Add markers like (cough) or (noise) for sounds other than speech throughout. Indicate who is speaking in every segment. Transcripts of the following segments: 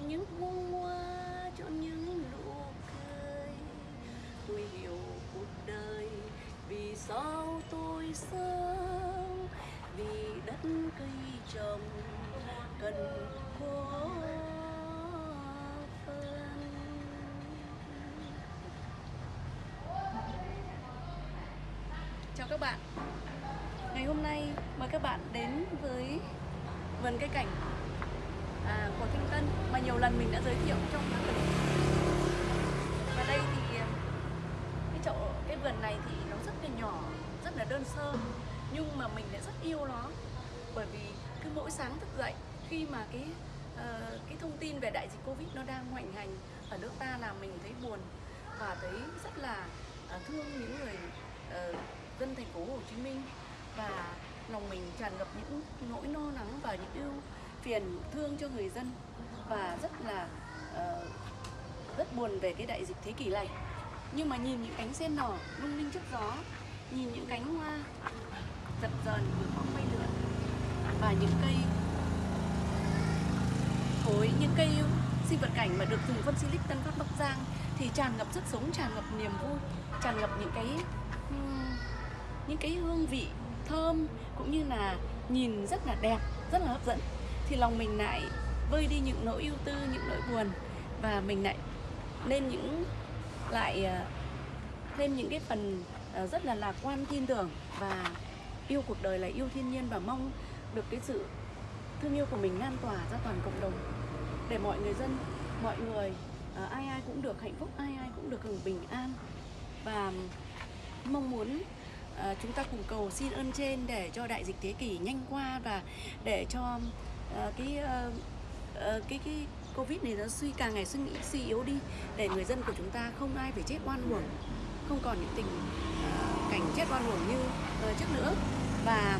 Speaker 1: chọn những bông hoa chọn những nụ cười. Tôi hiểu cuộc đời vì sao tôi sống, vì đất cây trồng cần có chào các bạn. Ngày hôm nay mời các bạn đến với vườn cây cảnh à, của Thanh Tân mà nhiều lần mình đã giới thiệu trong các clip. Và đây thì à, cái chậu cái vườn này thì nó rất là nhỏ rất là đơn sơ nhưng mà mình lại rất yêu nó. Bởi vì cứ mỗi sáng thức dậy khi mà cái uh, cái thông tin về đại dịch covid nó đang hoành hành ở nước ta là mình thấy buồn và thấy rất là uh, thương những người uh, dân thành phố Hồ Chí Minh. Và lòng mình tràn ngập những nỗi lo lắng và những ưu phiền thương cho người dân và rất là uh, rất buồn về cái đại dịch thế kỷ này. Nhưng mà nhìn những cánh sen nở lung linh trước gió nhìn những cánh hoa dập dờn vừa bóng bay lượn và những cây cối những cây sinh vật cảnh mà được dùng phân silic Tân Phát Bắc Giang thì tràn ngập sức sống tràn ngập niềm vui tràn ngập những cái những cái hương vị thơm cũng như là nhìn rất là đẹp rất là hấp dẫn thì lòng mình lại vơi đi những nỗi ưu tư, những nỗi buồn và mình lại lên những lại ờ, thêm những cái phần ờ, rất là lạc quan, tin tưởng và yêu cuộc đời là yêu thiên nhiên và mong được cái sự thương yêu của mình lan tỏa ra toàn cộng đồng để mọi người dân, mọi người ờ, ai ai cũng được hạnh phúc, ai ai cũng được hưởng bình an. Và mong muốn chúng ta cùng cầu xin ơn trên để cho đại dịch thế kỷ nhanh qua và để cho Ờ, cái ờ, ờ, cái cái covid này nó suy, càng ngày suy nghĩ, suy yếu đi, để người dân của chúng ta không ai phải chết oan uổng, không còn những tình cảnh chết oan uổng như trước nữa. Và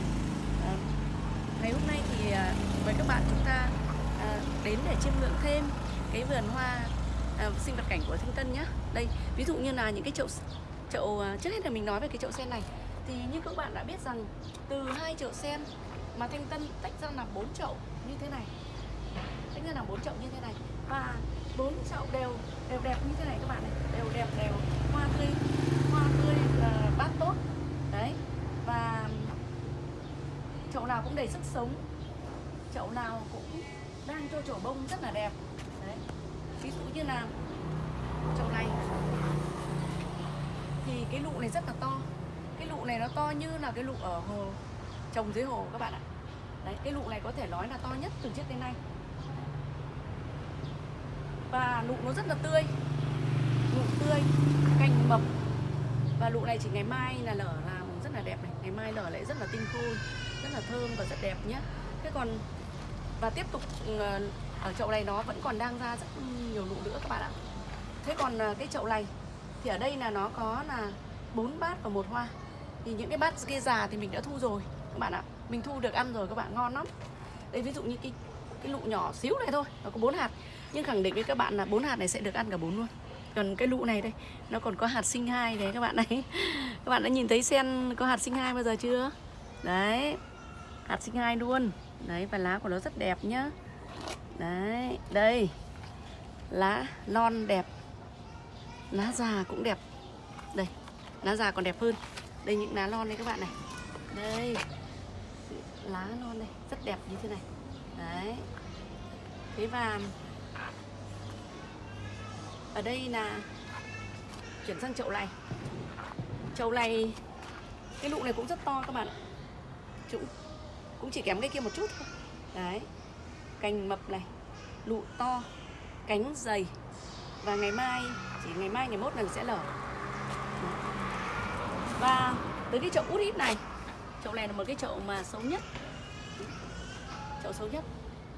Speaker 1: ngày hôm nay thì với các bạn chúng ta đến để chiêm ngưỡng thêm cái vườn hoa sinh vật cảnh của Thanh Tân nhá. Đây, ví dụ như là những cái chậu chậu trước hết là mình nói về cái chậu sen này. Thì như các bạn đã biết rằng, từ hai chậu sen mà Thanh Tân tách ra làm bốn chậu như thế này. Tách ra làm bốn chậu như thế này. Và bốn chậu đều đều đẹp như thế này các bạn này. Đều đẹp đều hoa tươi hoa tươi uh, bát tốt. Đấy. Và chậu nào cũng đầy sức sống. Chậu nào cũng đang cho trổ bông rất là đẹp. Đấy. Ví dụ như là chậu này thì cái lụ này rất là to. Cái lụ này nó to như là cái lụ ở hồ trồng dưới hồ các bạn ạ đấy, cái lụ này có thể nói là to nhất từ trước đến nay. Và lụ nó rất là tươi. Lụ tươi, cành mập. Và lụ này chỉ ngày mai là lở làm rất là đẹp này. Ngày mai lở lại rất là tinh khôi, rất là thơm và rất đẹp nhé thế còn, và tiếp tục ừ, ở chậu này nó vẫn còn đang ra rất nhiều lụ nữa các bạn ạ. Thế còn à, cái chậu này thì ở đây là nó có là bốn bát và một hoa. Thì những cái bát kia già thì mình đã thu rồi, các bạn ạ mình thu được ăn rồi các bạn, ngon lắm. Đây, ví dụ như cái cái lụ nhỏ xíu này thôi, nó có bốn hạt. Nhưng khẳng định với các bạn là bốn hạt này sẽ được ăn cả bốn luôn. Còn cái lụ này đây, nó còn có hạt sinh hai đấy các bạn này. (laughs) Các bạn đã nhìn thấy sen có hạt sinh hai bao giờ chưa? Đấy, hạt sinh hai luôn. Đấy, và lá của nó rất đẹp nhá. Đấy, đây, lá non đẹp. Lá già cũng đẹp. Đây, lá già còn đẹp hơn. Đây, những lá non đây các bạn này. Đây lá non đây, rất đẹp như thế này. Đấy. Thế và ở đây là chuyển sang chậu này chậu này cái lụ này cũng rất to các bạn ạ. Cũng cũng chỉ kém cái kia một chút thôi. Đấy. Cành mập này, lụ to, cánh dày. Và ngày mai, chỉ ngày mai, ngày mốt là sẽ lở. Và tới cái chậu út ít này, chậu này là một cái chậu mà xấu nhất chậu xấu nhất.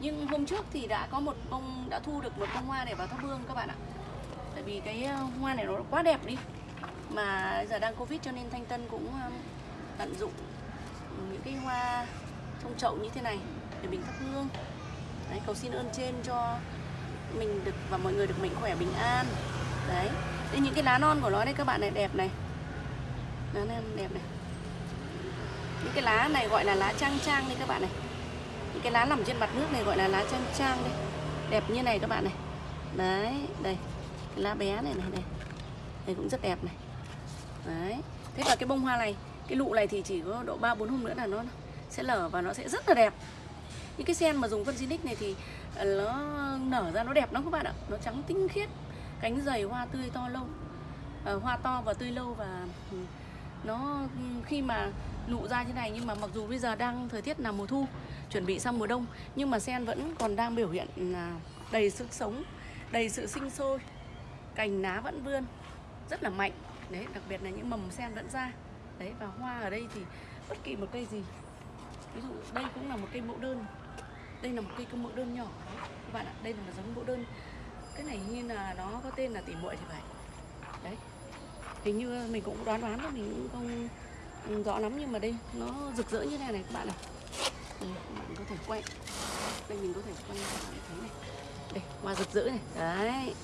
Speaker 1: Nhưng hôm trước thì đã có một bông đã thu được một bông hoa để vào thắp hương các bạn ạ. Tại vì cái ờ, hoa này nó quá đẹp đi. Mà giờ đang covid cho nên thanh tân cũng tận dụng những cái hoa trong chậu như thế này để mình thắp hương. Đấy, cầu xin ơn trên cho mình được và mọi người được mạnh khỏe bình an. Đấy. Đây những cái lá non của nó đây các bạn này đẹp này. Lá non đẹp này. Những cái lá này gọi là lá trang trang đây các bạn này cái lá nằm trên mặt nước này gọi là lá trang trang đây. Đẹp như này các bạn này. Đấy đây. Cái lá bé này này này đây cũng rất đẹp này. Đấy. Thế và cái bông hoa này cái lụ này thì chỉ có độ 3 4 hôm nữa là nó sẽ lở và nó sẽ rất là đẹp. Những cái sen mà dùng phân xinic này thì à, nó nở ra nó đẹp lắm các bạn ạ. Nó trắng tinh khiết cánh dày hoa tươi to lâu à, hoa to và tươi lâu và ừ, nó khi mà nụ ra như này nhưng mà mặc dù bây giờ đang thời tiết là mùa thu chuẩn bị sang mùa đông, nhưng mà sen vẫn còn đang biểu hiện à, đầy sức sống, đầy sự sinh sôi. Cành lá vẫn vươn, rất là mạnh. Đấy, đặc biệt là những mầm sen vẫn ra. Đấy, và hoa ở đây thì bất kỳ một cây gì. Ví dụ, đây cũng là một cây mẫu đơn. Đây là một cây mẫu đơn nhỏ. Đấy, các bạn ạ, đây là một giống mẫu đơn. Cái này như là nó có tên là tỉ muội thì phải. Đấy, hình như mình cũng đoán đoán thôi, mình cũng không ừ, rõ lắm, nhưng mà đây, nó rực rỡ như này này, các bạn ạ đây, bạn có thể quay. Đây mình có thể quay cho bạn thấy này. Đây hoa rực rỡ này. Đấy.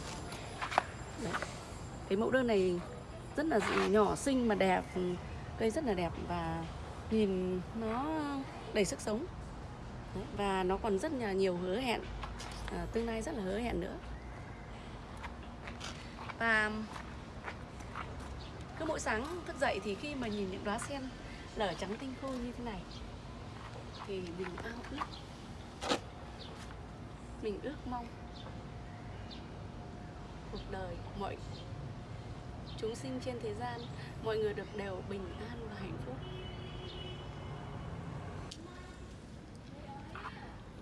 Speaker 1: Đấy. Cái mẫu đơn này rất là nhỏ xinh mà đẹp. Ừ, cây rất là đẹp và nhìn nó đầy sức sống. Đấy, và nó còn rất là nhiều hứa hẹn. À, tương lai rất là hứa hẹn nữa. Và cứ mỗi sáng thức dậy thì khi mà nhìn những đóa sen lở trắng tinh khôi như thế này thì mình ao ước. Mình ước mong cuộc đời mọi chúng sinh trên thế gian, mọi người được đều bình an và hạnh phúc.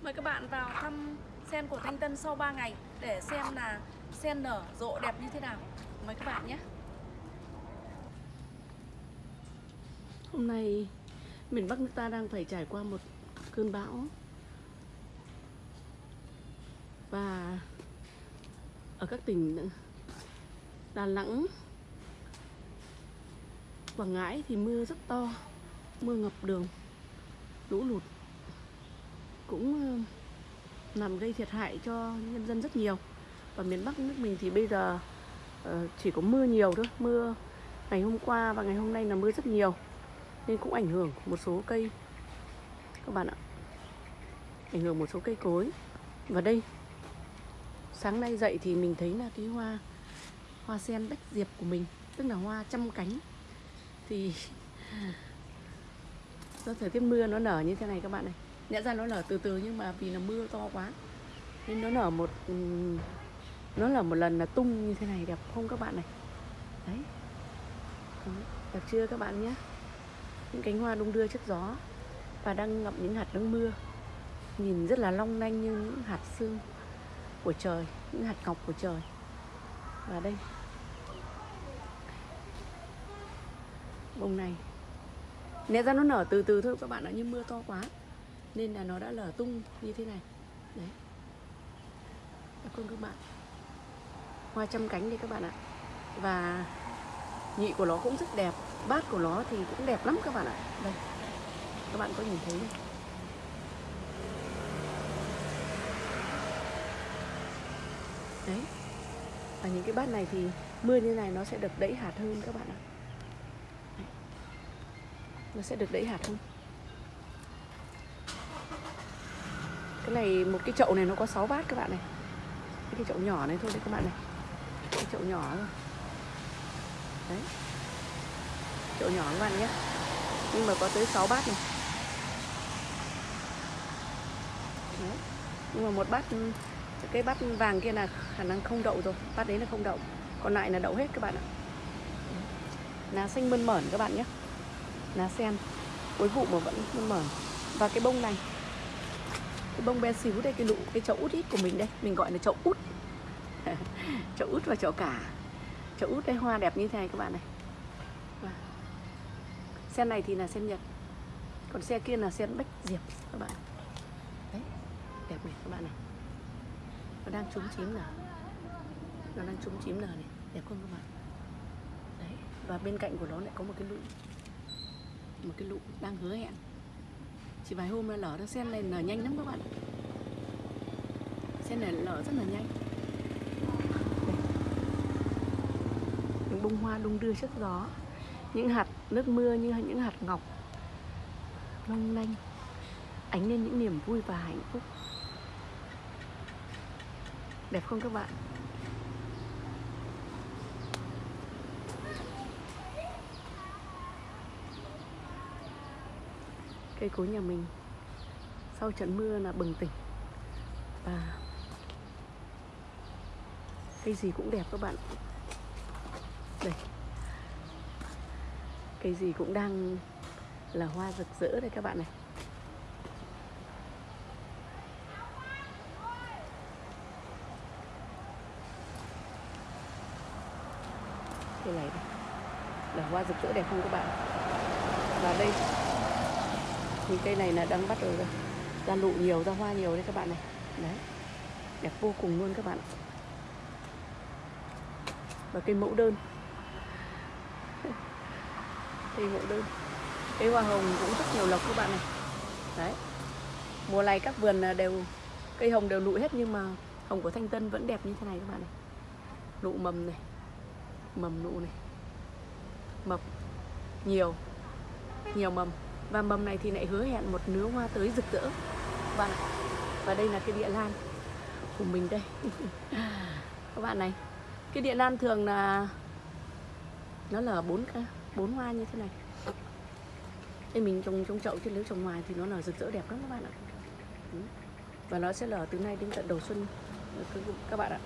Speaker 1: Mời các bạn vào thăm sen của Thanh Tân sau 3 ngày để xem là sen nở rộ đẹp như thế nào. Mời các bạn nhé. Hôm nay miền Bắc nước ta đang phải trải qua một cơn bão. Và ở các tỉnh Đà Nẵng, Quảng Ngãi thì mưa rất to, mưa ngập đường, lũ lụt cũng ờ, làm gây thiệt hại cho nhân dân rất nhiều. Và miền Bắc nước mình thì bây giờ ờ, chỉ có mưa nhiều thôi, mưa ngày hôm qua và ngày hôm nay là mưa rất nhiều, nên cũng ảnh hưởng một số cây. Các bạn ạ ảnh hưởng một số cây cối. Và đây, sáng nay dậy thì mình thấy là cái hoa hoa sen bách diệp của mình, tức là hoa trăm cánh. Thì (laughs) do thời tiết mưa nó nở như thế này các bạn này. Nhận ra nó nở từ từ nhưng mà vì là mưa to quá, nên nó nở một nó là một lần là tung như thế này đẹp không các bạn này. Đấy, đẹp chưa các bạn nhé? Những cánh hoa đung đưa trước gió và đang ngậm những hạt nước mưa nhìn rất là long lanh như những hạt sương của trời, những hạt ngọc của trời. Và đây. Bông này. Nè ra nó nở từ từ thôi, các bạn ạ Nhưng mưa to quá. Nên là nó đã lở tung như thế này. Đấy. Cảm ơn các bạn. Hoa trăm cánh đây các bạn ạ. Và nhị của nó cũng rất đẹp. Bát của nó thì cũng đẹp lắm các bạn ạ. Đây. Các bạn có nhìn thấy không? Đấy. Và những cái bát này thì mưa như này nó sẽ được đẩy hạt hơn các bạn ạ. Nó sẽ được đẩy hạt hơn. Cái này một cái chậu này nó có 6 bát các bạn này. Cái chậu nhỏ này thôi đấy các bạn này. Cái chậu nhỏ thôi. Đấy. Chậu nhỏ các bạn nhé. Nhưng mà có tới 6 bát này. Đấy. nhưng mà một bát cái bát vàng kia là khả năng không đậu rồi. Bát đấy là không đậu. Còn lại là đậu hết các bạn ạ. Lá xanh mơn mởn các bạn nhé. Lá sen. Cuối vụ mà vẫn mơn mởn. Và cái bông này. Cái bông bé xíu đây, cái lụ, cái chậu út ít của mình đây. Mình gọi là chậu út. (laughs) Chậu út và chậu cả. Chậu út đây hoa đẹp như thế này các bạn này. Sen này thì là sen nhật. Còn xe kia là sen bách diệp các bạn. Đấy, đẹp này các bạn này nó đang trúng chím nở nó đang trúng chím nở này? Đẹp không các bạn? Đấy và bên cạnh của nó lại có một cái lũ, một cái lụ đang hứa hẹn. Chỉ vài hôm là lở nó sen này nở nhanh lắm các bạn sen này lở rất là nhanh. Những bông hoa đung đưa trước gió những hạt nước mưa như những hạt ngọc. Long lanh. Ánh lên những niềm vui và hạnh phúc đẹp không các bạn? Cây cối nhà mình, sau trận mưa là bừng tỉnh. Và cây gì cũng đẹp các bạn. Đây. Cây gì cũng đang là hoa rực rỡ đây các bạn này. Như này là hoa rực rỡ đẹp không các bạn? Và đây. Thì cây này là đang bắt đầu ra, ra nụ nhiều ra hoa nhiều đấy các bạn này. Đấy. Đẹp vô cùng luôn các bạn và cây mẫu đơn. (laughs) Cây mẫu đơn. Cây hoa hồng cũng rất nhiều lộc các bạn này. Đấy. Mùa này các vườn à, đều cây hồng đều nụ hết nhưng mà hồng của thanh tân vẫn đẹp như thế này các bạn này. Nụ mầm này mầm nụ này. Mập nhiều. Nhiều mầm. Và mầm này thì lại hứa hẹn một nứa hoa tới rực rỡ. Các bạn ạ. Và đây là cái địa lan của mình đây. (laughs) Các bạn này, cái địa lan thường là, nó là bốn bốn hoa như thế này. Đây mình trồng trong chậu chứ nếu trồng ngoài thì nó là rực rỡ đẹp lắm các bạn ạ. Và nó sẽ lở từ nay đến tận đầu xuân. Các bạn ạ.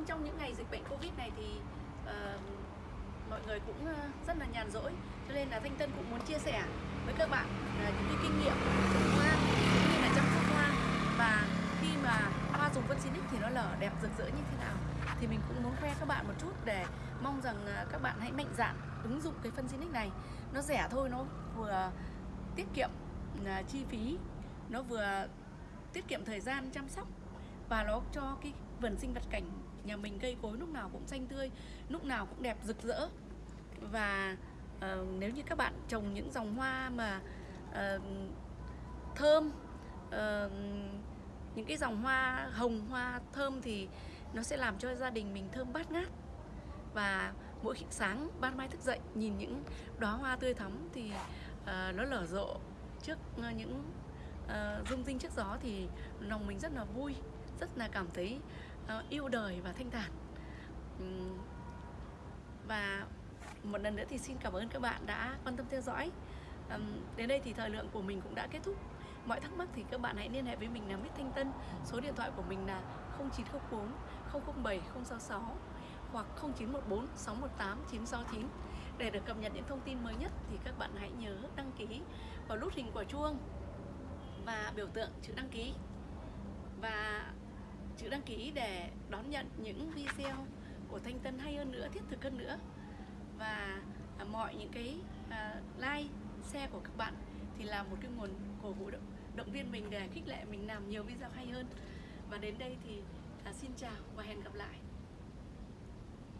Speaker 1: Vâng, trong những ngày dịch bệnh Covid này thì uh, mọi người cũng uh, rất là nhàn rỗi. Cho nên là Thanh Tân cũng muốn chia sẻ với các bạn uh, những cái kinh nghiệm trồng hoa cũng như là chăm sóc hoa. Và khi mà hoa dùng phân Sinic thì nó lở đẹp rực rỡ như thế nào Thì mình cũng muốn khoe các bạn một chút để mong rằng uh, các bạn hãy mạnh dạn ứng dụng cái phân Sinic này. Nó rẻ thôi, nó vừa tiết kiệm uh, chi phí Nó vừa tiết kiệm thời gian chăm sóc và nó cho cái vườn sinh vật cảnh nhà mình cây cối lúc nào cũng xanh tươi lúc nào cũng đẹp rực rỡ. Và uh, nếu như các bạn trồng những dòng hoa mà uh, thơm uh, những cái dòng hoa hồng hoa thơm thì nó sẽ làm cho gia đình mình thơm bát ngát. Và mỗi khi sáng ban mai thức dậy nhìn những đóa hoa tươi thắm thì uh, nó lở rộ trước uh, những uh, rung rinh trước gió thì lòng mình rất là vui rất là cảm thấy uh, yêu đời và thanh thản. Um, và một lần nữa thì xin cảm ơn các bạn đã quan tâm theo dõi. Um, đến đây thì thời lượng của mình cũng đã kết thúc. Mọi thắc mắc thì các bạn hãy liên hệ với mình là Mít Thanh Tân. Số điện thoại của mình là 0904 007 066 hoặc 0914 618 969 để được cập nhật những thông tin mới nhất thì các bạn hãy nhớ đăng ký vào nút hình quả chuông và biểu tượng chữ đăng ký. Và chữ đăng ký để đón nhận những video của Thanh Tân hay hơn nữa, thiết thực hơn nữa. Và à, mọi những cái à, like, share của các bạn thì là một cái nguồn cổ vũ động, động viên mình để khích lệ mình làm nhiều video hay hơn. Và đến đây thì à, xin chào và hẹn gặp lại.